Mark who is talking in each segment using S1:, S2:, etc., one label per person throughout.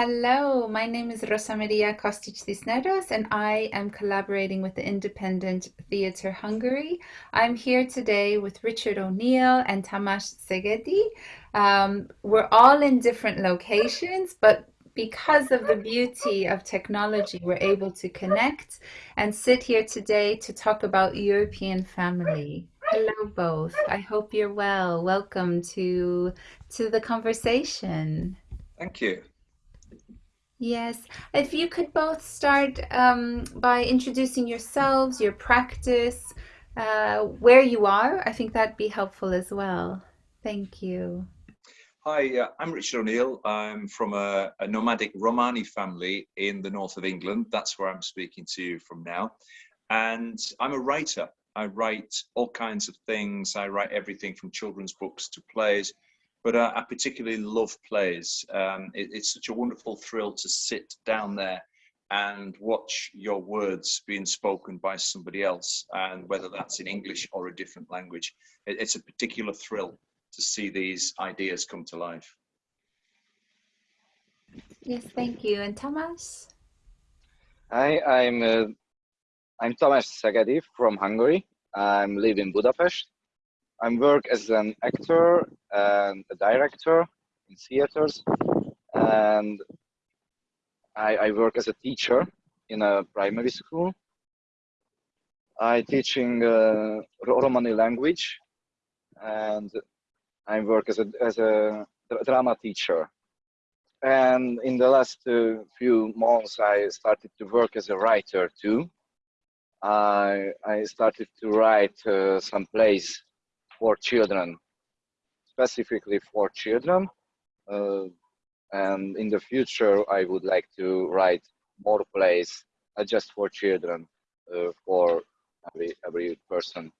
S1: Hello, my name is Rosa Maria Kostic Cisneros, and I am collaborating with the Independent Theatre Hungary. I'm here today with Richard O'Neill and Tamás Szegedy. Um, we're all in different locations, but because of the beauty of technology, we're able to connect and sit here today to talk about European family. Hello, both. I hope you're well. Welcome to to the conversation.
S2: Thank you.
S1: Yes, if you could both start um, by introducing yourselves, your practice, uh, where you are, I think that'd be helpful as well. Thank you.
S2: Hi, uh, I'm Richard O'Neill. I'm from a, a, nomadic Romani family in the north of England. That's where I'm speaking to you from now. And I'm a writer. I write all kinds of things. I write everything from children's books to plays but uh, I particularly love plays. Um, it, it's such a wonderful thrill to sit down there and watch your words being spoken by somebody else, and whether that's in English or a different language. It, it's a particular thrill to see these ideas come to life.
S1: Yes, thank you. And Thomas?
S3: Hi, I'm uh, I'm Thomas Szegedy from Hungary. I'm living in Budapest. I work as an actor and a director in theaters, and I, I work as a teacher in a primary school. I teaching uh, Romani language, and I work as a as a drama teacher. And in the last uh, few months, I started to work as a writer too. I I started to write uh, some plays for children, specifically for children. Uh, and in the future, I would like to write more plays, not just for children, uh, for every, every person.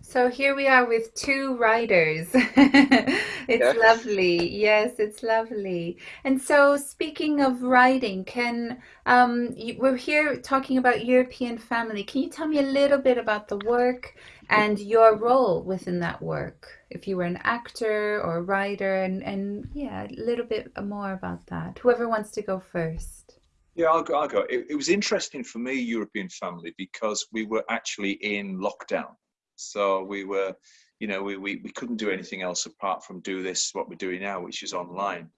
S1: So here we are with two writers. it's yes. lovely. Yes, it's lovely. And so speaking of writing, can um, you, we're here talking about European family. Can you tell me a little bit about the work and your role within that work? If you were an actor or a writer and, and yeah, a little bit more about that. Whoever wants to go first.
S2: Yeah, I'll go. I'll go. It, it was interesting for me, European family, because we were actually in lockdown so we were, you know, we, we, we couldn't do anything else apart from do this, what we're doing now, which is online.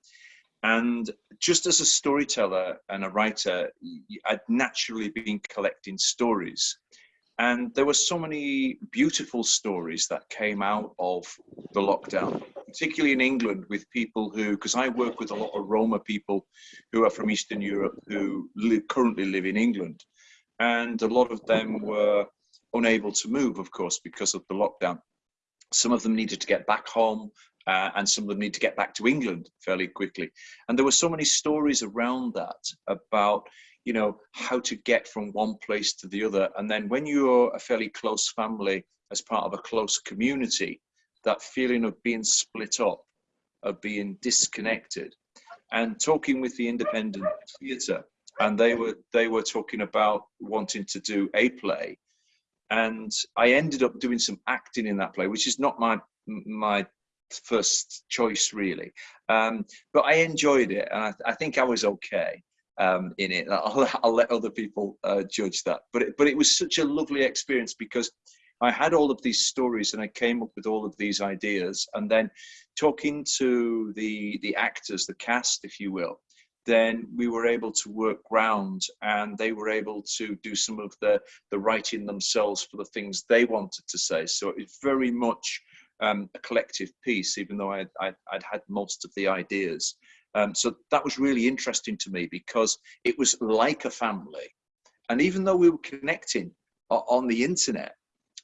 S2: And just as a storyteller and a writer, I'd naturally been collecting stories. And there were so many beautiful stories that came out of the lockdown, particularly in England with people who, because I work with a lot of Roma people who are from Eastern Europe who live, currently live in England. And a lot of them were unable to move, of course, because of the lockdown. Some of them needed to get back home, uh, and some of them need to get back to England fairly quickly. And there were so many stories around that about, you know, how to get from one place to the other. And then when you're a fairly close family, as part of a close community, that feeling of being split up, of being disconnected, and talking with the independent theatre, and they were they were talking about wanting to do a play. And I ended up doing some acting in that play, which is not my my first choice really, um, but I enjoyed it, and I, I think I was okay um, in it. I'll, I'll, let other people uh, judge that, but it, but it was such a lovely experience because I had all of these stories and I came up with all of these ideas, and then talking to the the actors, the cast, if you will, then we were able to work round and they were able to do some of the, the writing themselves for the things they wanted to say. So it's very much um, a collective piece, even though I'd, I'd, I'd had most of the ideas. Um, so that was really interesting to me because it was like a family. And even though we were connecting on the internet,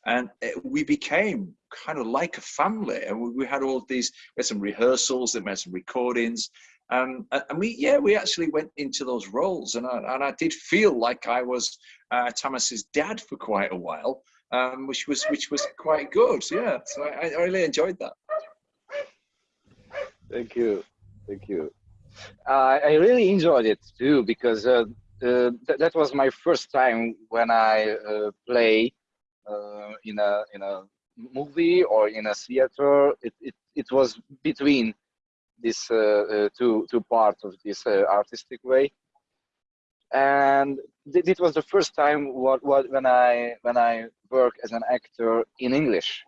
S2: and it, we became kind of like a family and we, we, had all these we had some rehearsals we had some recordings um, and we, yeah, we actually went into those roles, and I, and I did feel like I was uh, Thomas's dad for quite a while, um, which was which was quite good. Yeah, so I, I really enjoyed that.
S3: Thank you, thank you. I really enjoyed it too because uh, uh, th that was my first time when I uh, play in a in a movie or in a theater. It, it it was between this two two parts of this artistic way and it was the first time what, what when i when i work as an actor in english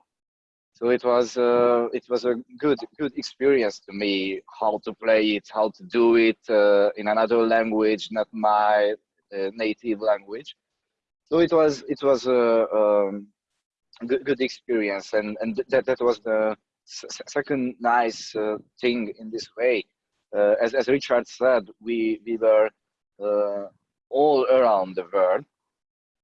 S3: so it was uh, it was a good good experience to me how to play it how to do it uh, in another language not my uh, native language. So it was it was a um, good, good experience and and that that was the second nice uh, thing in this way. Uh, as, as richard said we we were uh, all around the world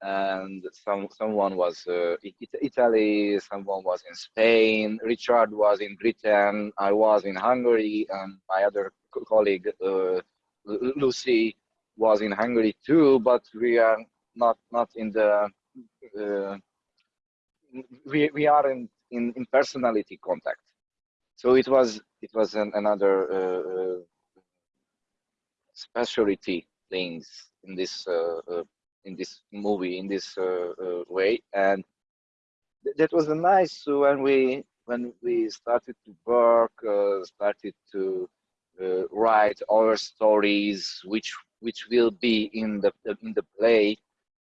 S3: and some someone was uh, italy someone was in spain richard was in britain i was in hungary and my other colleague uh, lucy was in hungary too but we are not not in the uh, we, we are in, in, in personality contact. So it was it was an, another uh, uh, specialty things in this uh, in this movie in this uh, uh, way, and th that was nice when we when we started to work, started to write our stories, which which will be in the in the play,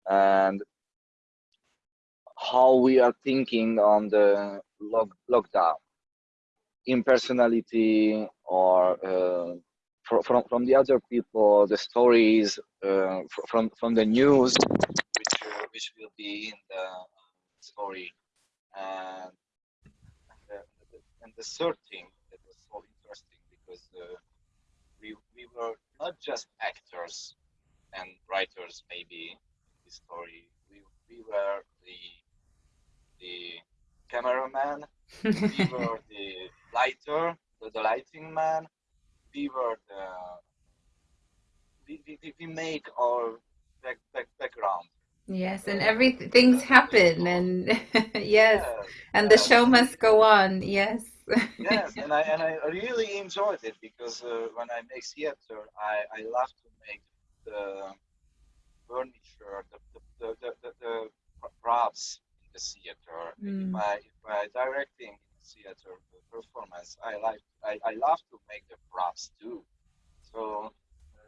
S3: and how we are thinking on the log lockdown. Impersonality or uh, from from the other people the stories uh, from from the news which uh, which will be in the story. And and the, and the third thing that was so interesting because uh, we we were not just actors and writers maybe in this story. We we were the the cameraman, we were the lighter, the, the lighting man, we were the we, we, we make our back, back, background.
S1: Yes, and every things happen, and yes, and the show must go on. Yes.
S3: yes, and I and I really enjoyed it because uh, when I make theater, I I love to make the furniture, the the the, the, the props in the theater. Mm. If I if I directing theater performance, I like I, I love to make the props too. So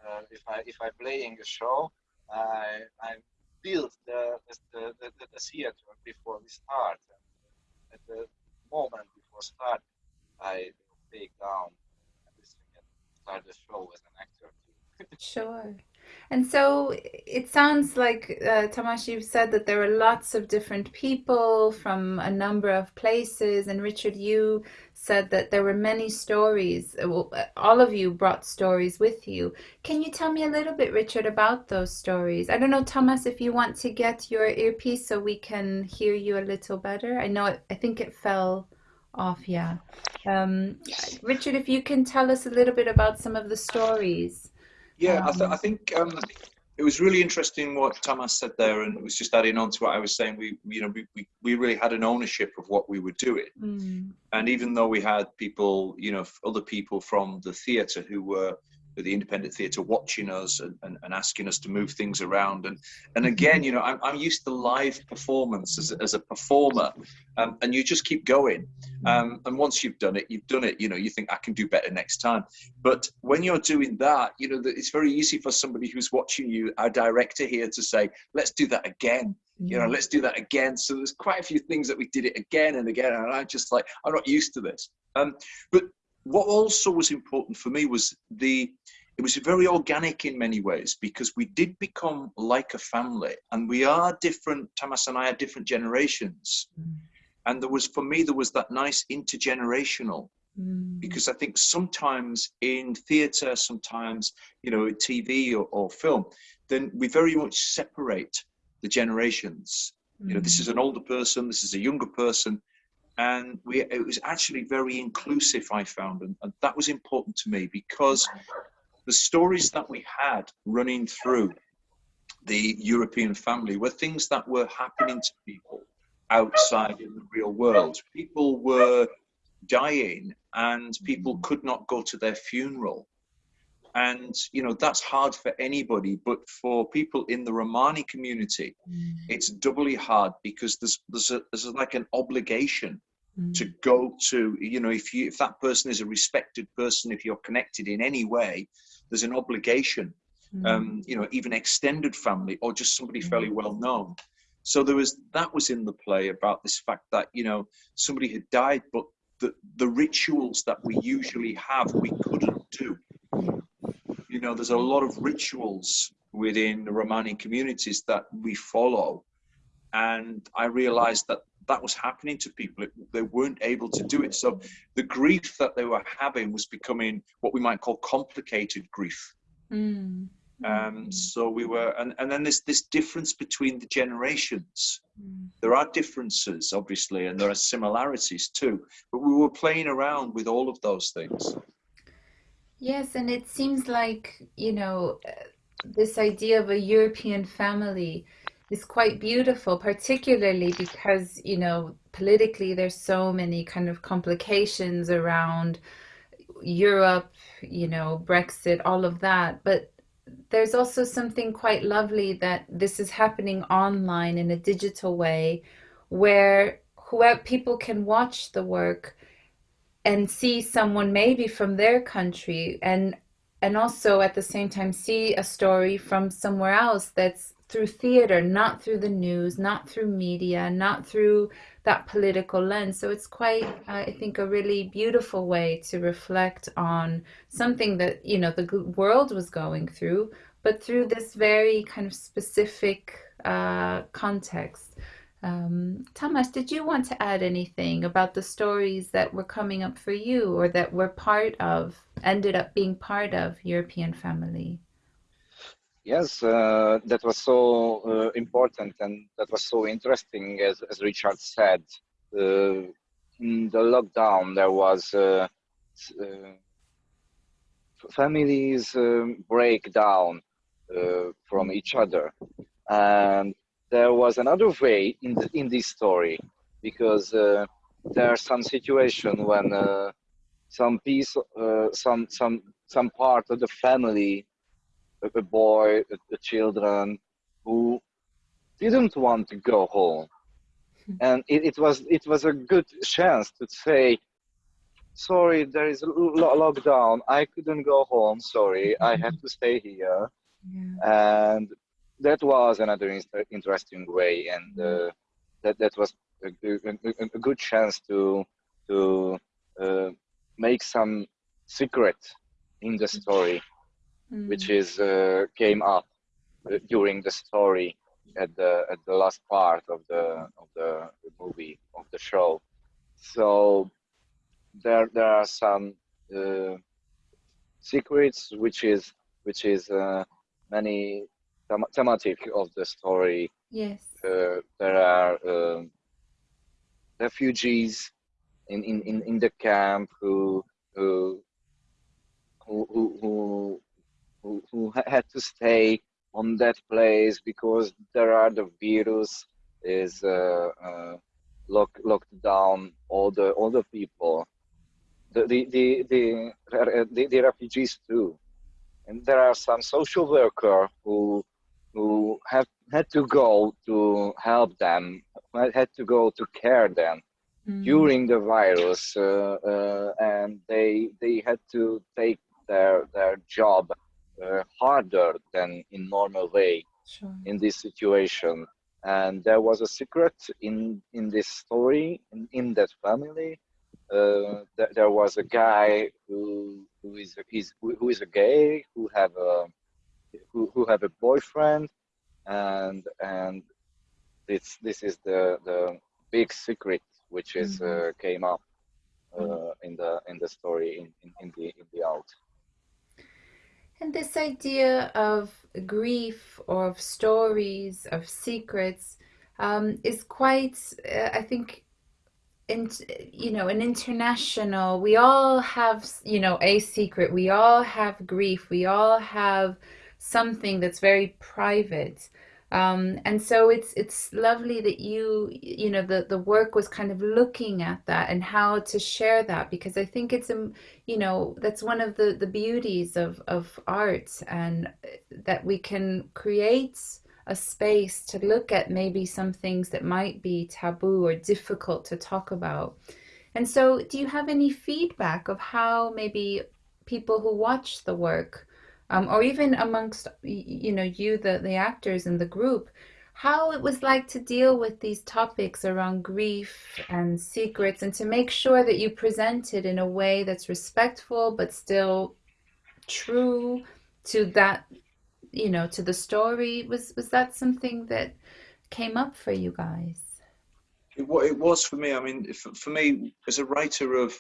S3: uh, if I if I playing a show, I I build the the, the, the, the theater before we start. And at the moment before start, I take down everything and start the show as an actor too.
S1: sure. And so it sounds like, uh, you've said that there are lots of different people from a number of places. And Richard, you said that there were many stories. Uh, uh, all of you brought stories with you. Can you tell me a little bit, Richard, about those stories? I don't know, Thomas, if you want to get your earpiece so we can hear you a little better. I know, it, I think it fell off, yeah. Um, Richard, if you can tell us a little bit about some of the stories.
S2: Yeah, um, I, th I, think um, it was really interesting what Thomas said there, and it was just adding on to what I was saying. We, you know, we, we, we really had an ownership of what we were doing, mm. and even though we had people, you know, other people from the theatre who were the independent theatre watching us and, and, and, asking us to move things around. And and again, you know, I'm, I'm used to live performance as, as a performer, um, and you just keep going. Um, and once you've done it, you've done it. You know, you think I can do better next time. But when you're doing that, you know, it's very easy for somebody who's watching you, our director here, to say, let's do that again you know let's do that again so there's quite a few things that we did it again and again and i'm just like i'm not used to this um, but what also was important for me was the it was very organic in many ways because we did become like a family and we are different Tamas and I are different generations mm. and there was for me there was that nice intergenerational mm. because I think sometimes in theatre sometimes you know TV or, or, film then we very much separate the generations mm. you know this is an older person this is a younger person and we it was actually very inclusive i found and, and, that was important to me because the stories that we had running through the european family were things that were happening to people outside in the real world. People were dying and people could not go to their funeral and you know that's hard for anybody but for people in the romani community mm. it's doubly hard because there's there's, a, there's like an obligation mm. to go to you know if you if that person is a respected person if you're connected in any way there's an obligation mm. um you know even extended family or just somebody mm. fairly well known so there was that was in the play about this fact that you know somebody had died but the the rituals that we usually have we couldn't do know there's a lot of rituals within the romani communities that we follow and i realized that that was happening to people. They weren't able to do it. So the grief that they were having was becoming what we might call complicated grief. Mm. Um, so we were, and, and then there's this difference between the generations. Mm. There are differences, obviously, and there are similarities too. But we were playing around with all of those things.
S1: Yes, and it seems like, you know, uh, this idea of a European family is quite beautiful, particularly because, you know, politically there's so many kind of complications around Europe, you know, Brexit, all of that. But there's also something quite lovely that this is happening online in a digital way where whoever people can watch the work and see someone maybe from their country and and also at the same time see a story from somewhere else that's through theater, not through the news, not through media, not through that political lens. So it's quite, I think, a really beautiful way to reflect on something that, you know, the world was going through, but through this very kind of specific uh, context. Um, Thomas, did you want to add anything about the stories that were coming up for you or that were part of, ended up being part of European Family?
S3: Yes, uh, that was so uh, important and that was so interesting, as, as Richard said. Uh, in the lockdown, there was uh, uh, families um, break down uh, from each other. And there was another way in, the, in this story because uh, there are some situations when uh, some piece, uh, some, some, some part of the family a boy, the children who didn't want to go home. And it, it was it was a good chance to say, sorry, there is a lockdown. I couldn't go home. Sorry, I have to stay here. Yeah. And that was another interesting way, and uh, that that was a, a, a, good chance to to uh, make some secret in the story mm. which is uh, came up uh, during the story at the at the last part of the of the, the movie of the show. So there there are some uh, secrets which is which is uh, many them thematic of the story.
S1: Yes.
S3: Uh, there are uh, refugees in, in, in, in the camp who who who, who who, who had to stay on that place because there are the virus is uh, uh, lock, locked down all the all the people the the, the the, the, the refugees too and there are some social worker who who have had to go to help them had to go to care them mm. during the virus uh, uh, and they they had to take their their job uh, harder than in normal way sure. in this situation and there was a secret in in this story in, in that family uh, th there was a guy who who is is who is a gay who have a who, who have a boyfriend and and this this is the the big secret which is mm -hmm. uh, came up uh, mm-hmm. in the in the story in, in, in the in the out
S1: and this idea of grief or of stories, of secrets, um, is quite, uh, I think, in, you know, an international, we all have, you know, a secret. We all have grief. We all have something that's very private. Um, and so it's it's lovely that you you know the the work was kind of looking at that and how to share that because I think it's a um, you know that's one of the the beauties of of art and that we can create a space to look at maybe some things that might be taboo or difficult to talk about And so, do you have any feedback of how maybe people who watch the work, um, or even amongst you know you the the actors in the group, how it was like to deal with these topics around grief and secrets, and to make sure that you present it in a way that's respectful but still true to that you know to the story. Was was that something that came up for you guys?
S2: It, it was for me. I mean for, for me as a writer of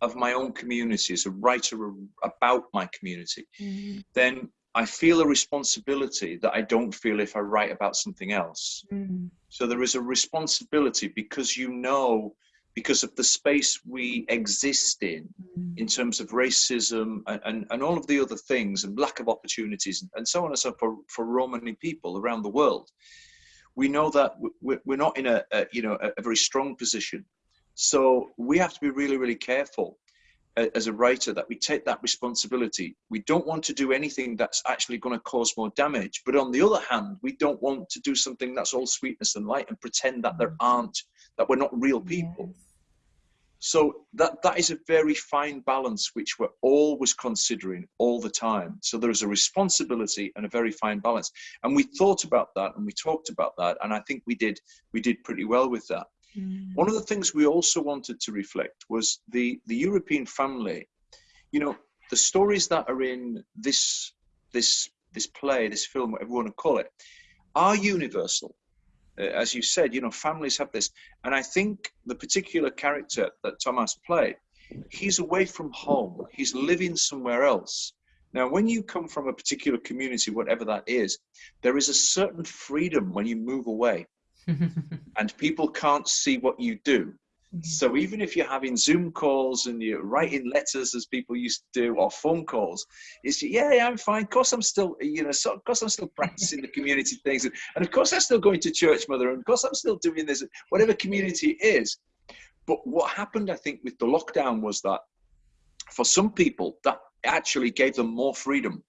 S2: of my own community as a writer about my community mm-hmm. then i feel a responsibility that i don't feel if i write about something else mm-hmm. so there is a responsibility because you know because of the space we exist in, mm. in terms of racism and, and, and, all of the other things and lack of opportunities and so on and so for, for Romani people around the world. We know that we're not in a, a you know a, very strong position, so we have to be really really careful as a writer that we take that responsibility. We don't want to do anything that's actually going to cause more damage, but on the other hand, we don't want to do something that's all sweetness and light and pretend that there mm. aren't that we're not real people. Yes. So that that is a very fine balance which we're always considering all the time. So there is a responsibility and a very fine balance. And we thought about that and we talked about that, and I think we did we did pretty well with that. Mm. One of the things we also wanted to reflect was the the European family. You know, the stories that are in this this this play, this film, whatever you want to call it, are universal. Uh, as you said, you know, families have this. And I think the particular character that Thomas played, he's away from home, he's living somewhere else. Now, when you come from a particular community, whatever that is, there is a certain freedom when you move away and people can't see what you do. Mm-hmm. So even if you're having Zoom calls and you're writing letters as people used to do, or phone calls, it's yeah, yeah, I'm fine. Of course, I'm still, you know, so, of course, I'm still practicing the community things, and, and of course, I'm still going to church, mother, and of course, I'm still doing this, whatever community is. But what happened, I think, with the lockdown was that for some people, that actually gave them more freedom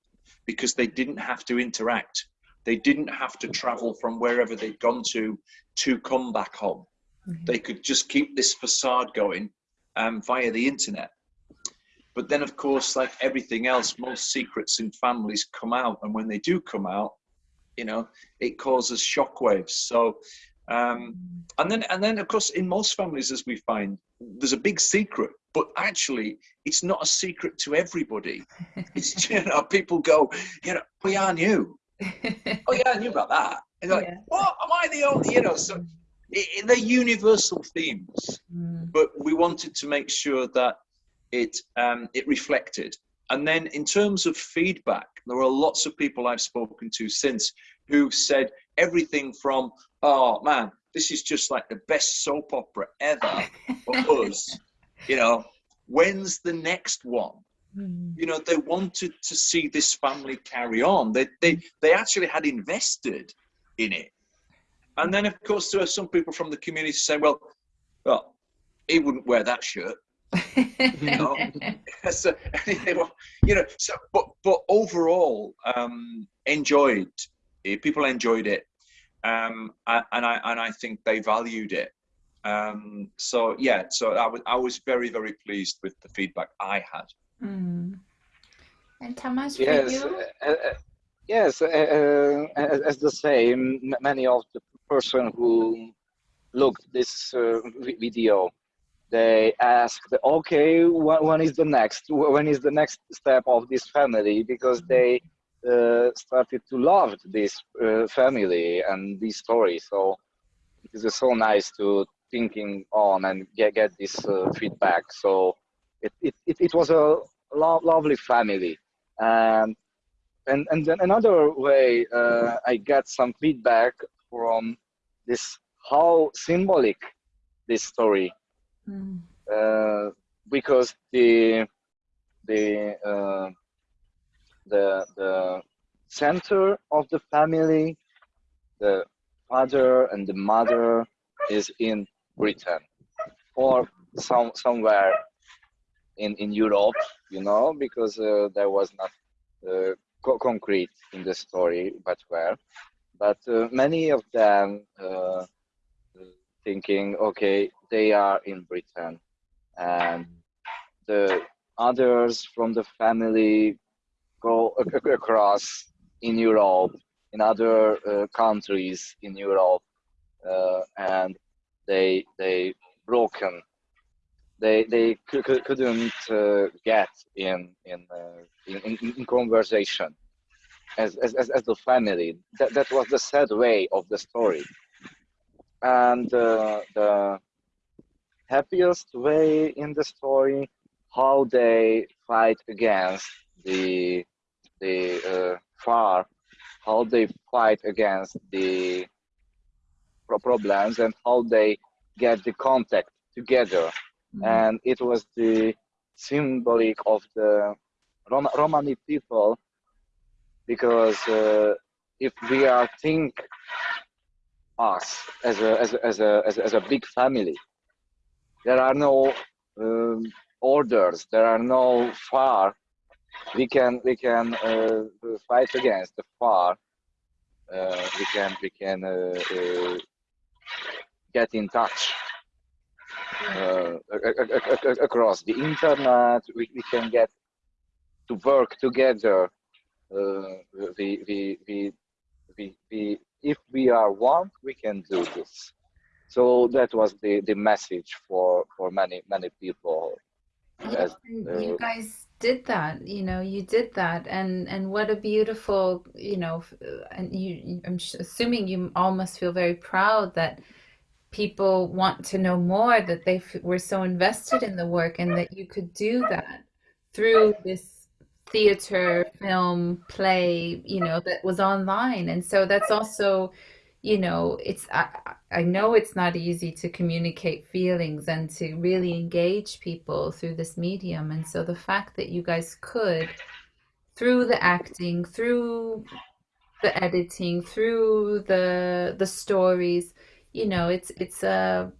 S2: because they didn't have to interact. They didn't have to travel from wherever they'd gone to to come back home Mm-hmm. They could just keep this facade going um, via the internet. But then, of course, like everything else, most secrets in families come out, and when they do come out, you know, it causes shockwaves. So, um, and then, and then, of course, in most families, as we find, there's a big secret, but actually, it's not a secret to everybody. It's you know, people go, you know, we are I knew. Oh yeah, I knew about that. And like, yeah. what? Am I the only? You know, so it, they're universal themes, mm. but we wanted to make sure that it um, it reflected. And then in terms of feedback, there are lots of people I've spoken to since who've said everything from, "Oh man, this is just like the best soap opera ever for us," you know, when's the next one? Mm. You know, they wanted to see this family carry on. They they they actually had invested in it and then, of course, there are some people from the community saying, well, well, he wouldn't wear that shirt. you know, so, you know, so, but, but overall, um, enjoyed, eh, people enjoyed it. Um, and I, and I think they valued it. Um, so yeah, so I was, I was very, very pleased with the feedback I had.
S1: Mm. And Thomas,
S3: yes,
S1: you?
S3: Uh, uh, yes, uh, uh as, as the same, many of the person who looked this uh, video they asked okay when, when is the next when is the next step of this family because they uh, started to love this uh, family and this story so it is so nice to thinking on and get, get this uh, feedback so it, it, it, it was a lo lovely family and and and then another way uh, I got some feedback from this how symbolic this story mm. uh, because the the uh, the the center of the family the father and the mother is in britain or some somewhere in in europe you know because uh, there was not uh, co concrete in the story but where but uh, many of them uh, thinking, okay, they are in Britain, and the others from the family go across in Europe, in other uh, countries in Europe, uh, and they they broken. They they couldn't uh, get in in, uh, in, in conversation as, as as the family. That that was the sad way of the story, and uh, the happiest way in the story how they fight against the the uh, far how they fight against the problems and how they get the contact together mm-hmm. and it was the symbolic of the Rom- romani people because uh, if we are think us as a, as a, as a, as a, as a big family there are no um, orders there are no far. We can we can uh, fight against the far. Uh, we can we can uh, uh get in touch uh, across the internet we, we can get to work together uh, we, we, we, we, we, if we are one we can do this. So that was the, the message for, for many many people
S1: Yes, you guys did that you know you did that and and what a beautiful you know and you i'm assuming you all must feel very proud that people want to know more that they were so invested in the work and that you could do that through this theater film play you know that was online. And so that's also you know it's I, I know it's not easy to communicate feelings and to really engage people through this medium. And so the fact that you guys could through the acting through the editing through the the stories you know it's it's a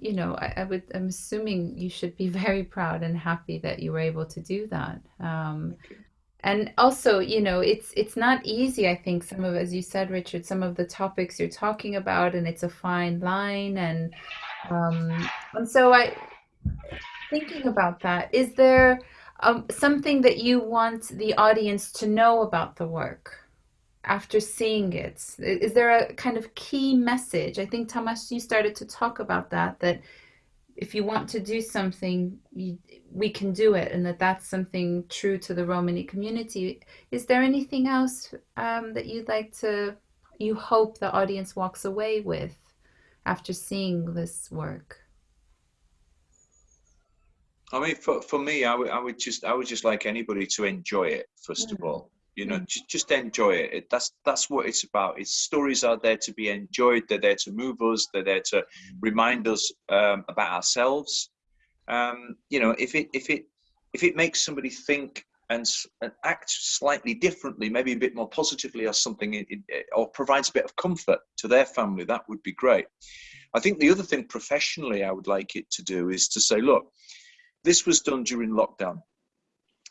S1: you know I, I, would i'm assuming you should be very proud and happy that you were able to do that um, and also you know it's it's not easy i think some of as you said richard some of the topics you're talking about and it's a fine line and um and so i thinking about that is there um, something that you want the audience to know about the work after seeing it is there a kind of key message i think Tamas you started to talk about that that if you want to do something, you, we can do it, and that that's something true to the Romani community. Is there anything else um, that you'd like to, you hope the audience walks away with after seeing this work?
S2: I mean, for, for me, I would, I would just, I would just like anybody to enjoy it, first mm. of all you know mm. just, just enjoy it. it. that's that's what it's about its stories are there to be enjoyed they're there to move us they're there to remind us um, about ourselves um, you know if it if it if it makes somebody think and, and act slightly differently maybe a bit more positively or something it, it, or provides a bit of comfort to their family that would be great i think the other thing professionally i would like it to do is to say look this was done during lockdown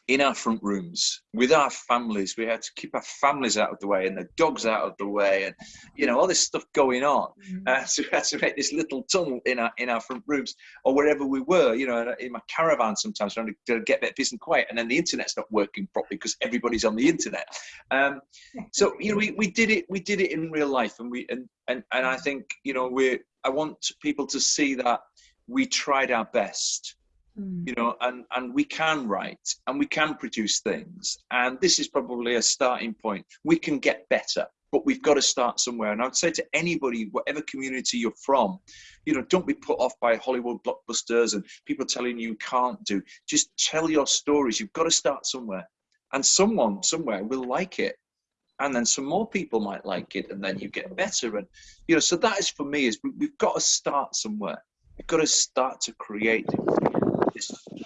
S2: in our front rooms with our families. We had to keep our families out of the way and the dogs out of the way, and you know all this stuff going on. Mm-hmm. Uh, so we had to make this little tunnel in our in our front rooms or wherever we were. You know, in my caravan sometimes trying to get a bit peace and quiet, and then the internet's not working properly because everybody's on the internet. Um, so you know, we, we did it. We did it in real life, and we and and and I think you know we. I want people to see that we tried our best Mm. you know and and we can write and we can produce things and this is probably a starting point. We can get better but we've got to start somewhere. And i would say to anybody whatever community you're from you know don't be put off by hollywood blockbusters and people telling you, you can't do. Just tell your stories. You've got to start somewhere. And someone somewhere will like it. And then some more people might like it and then you get better. And you know so that is for me is we've got to start somewhere. We've got to start to create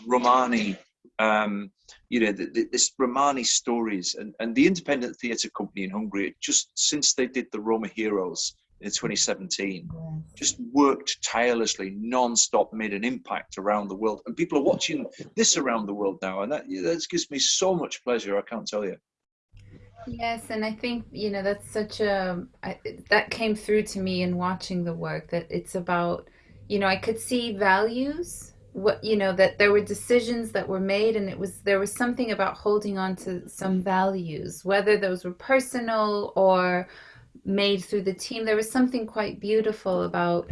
S2: Romani, um, you know, the, the, this Romani stories and, and the independent theatre company in Hungary, just since they did the Roma Heroes in 2017, just worked tirelessly, non-stop, made an impact around the world. And people are watching this around the world now. And that, that gives me so much pleasure, I can't tell you.
S1: Yes, and I think you know that's such a I, that came through to me in watching the work that it's about you know, I could see values, what, you know, that there were decisions that were made and it was, there was something about holding on to some values, whether those were personal or made through the team. There was something quite beautiful about,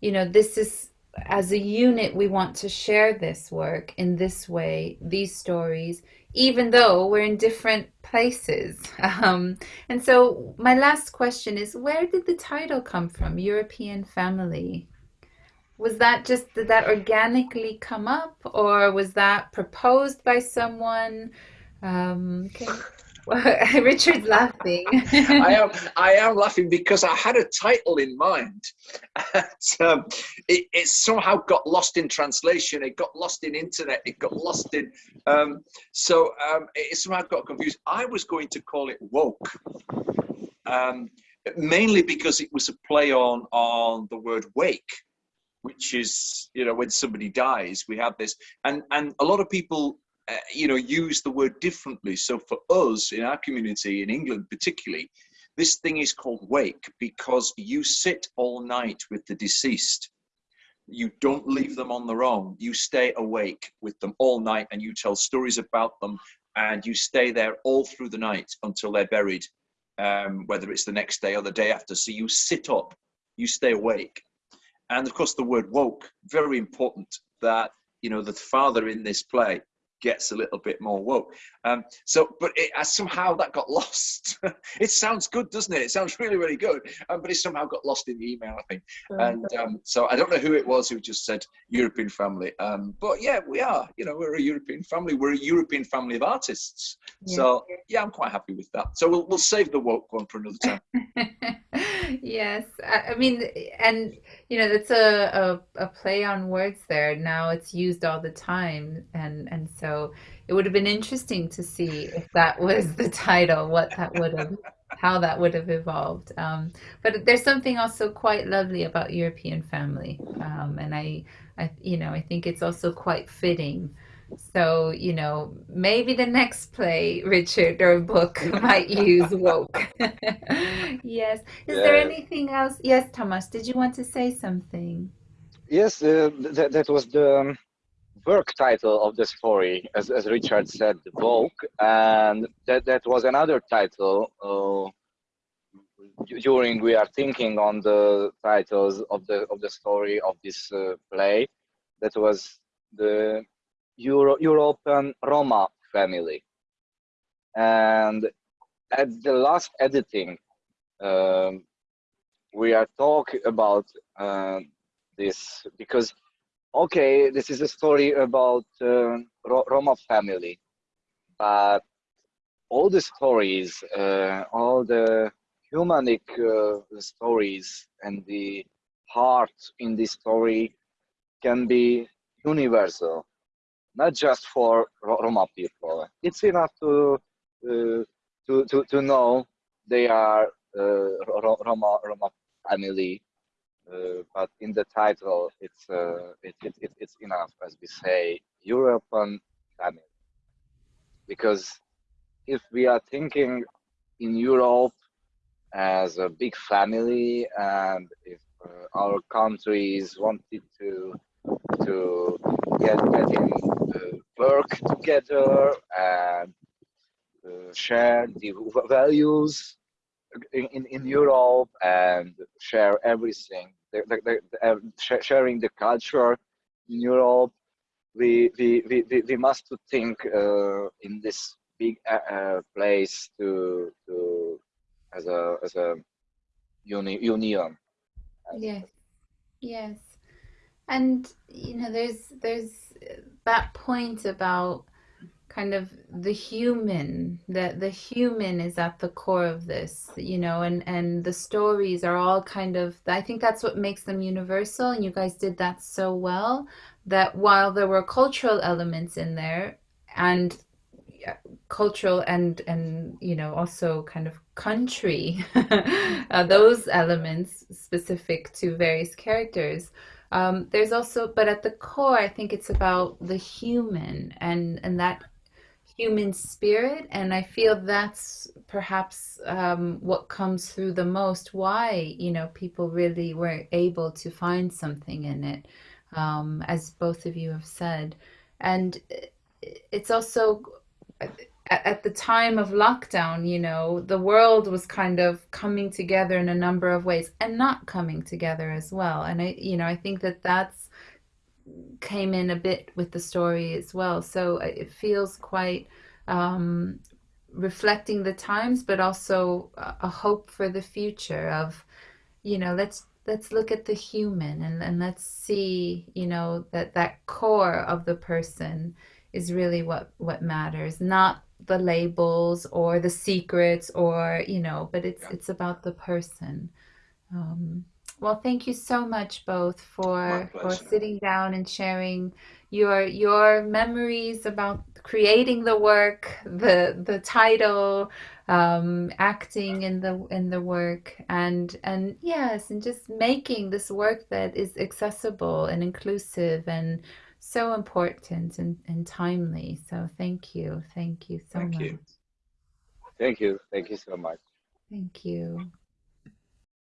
S1: you know, this is, as a unit, we want to share this work in this way, these stories, even though we're in different places. Um, and so my last question is, where did the title come from, European Family? Was that just, did that organically come up or was that proposed by someone? Um, okay. Richard's laughing.
S2: I am. I am laughing because I had a title in mind. um, it, it, somehow got lost in translation. It got lost in internet. It got lost in. Um, so um, it somehow got confused. I was going to call it woke, um, mainly because it was a play on on the word wake, which is you know when somebody dies, we have this, and and a lot of people uh, you know, use the word differently. So for us in our community, in England particularly, this thing is called wake because you sit all night with the deceased. You don't leave them on their own. You stay awake with them all night and you tell stories about them and you stay there all through the night until they're buried, um, whether it's the next day or the day after. So you sit up, you stay awake. And of course, the word woke, very important that, you know, the father in this play gets a little bit more woke. Um, so, but it, uh, somehow that got lost. it sounds good, doesn't it? It sounds really, really good, um, but it somehow got lost in the email, I think. And um, so I don't know who it was who just said European family. Um, but yeah, we are. You know, we're a European family. We're a European family of artists. Yeah. So yeah, I'm quite happy with that. So we'll we'll save the woke one for another time.
S1: yes, I, I mean, and you know, that's a, a a play on words there. Now it's used all the time, and and so it would have been interesting to see if that was the title, what that would have, how that would have evolved. Um, but there's something also quite lovely about European family, um, and I, I, you know, I think it's also quite fitting. So, you know, maybe the next play, Richard, or book might use woke. yes. Is yeah. there anything else? Yes, Thomas, did you want to say something?
S3: Yes, uh, th that was the um, work title of the story, as, as Richard said, the Vogue, and that, that was another title uh, during we are thinking on the titles of the of the story of this uh, play. That was the Euro, European Roma family, and at the last editing, um, we are talking about uh, this because okay, this is a story about uh, Roma family, but all the stories, uh, all the humanic uh, stories and the heart in this story can be universal, not just for Roma people. It's enough to uh, to, to to know they are uh, Roma Roma family uh, but in the title, it's uh, it, it, it, it's enough, as we say, European family. Because if we are thinking in Europe as a big family, and if uh, our countries wanted to to get getting uh, work together and share the values in, in Europe and share everything, uh, sharing the culture in Europe. We, we, we, we must think uh, in this big uh, uh, place to, to as a, as a uni, union.
S1: Yes, yes. And, you know, there's, there's that point about kind of the human that the human is at the core of this you know and and the stories are all kind of i think that's what makes them universal and you guys did that so well that while there were cultural elements in there and cultural and and you know also kind of country uh, those elements specific to various characters um, there's also but at the core i think it's about the human and and that human spirit, and I feel that's perhaps um, what comes through the most. Why, you know, people really were able to find something in it, um, as both of you have said, and it's also at the time of lockdown, you know, the world was kind of coming together in a number of ways and not coming together as well. And I, you know, I think that that's came in a bit with the story as well. So uh, it feels quite um, reflecting the times, but also a hope for the future of, you know, let's let's look at the human and, and let's see, you know, that that core of the person is really what what matters, not the labels or the secrets or you know, but it's
S2: Yeah.
S1: it's about the person. Um, well, thank you so much both for for sitting down and sharing your your memories about creating the work, the the title, um, acting in the in the work, and and yes, and just making this work that is accessible and inclusive and so important and, and timely. So thank you. Thank you so
S2: Thank
S1: much.
S2: you.
S3: Thank you. Thank you so much.
S1: Thank you.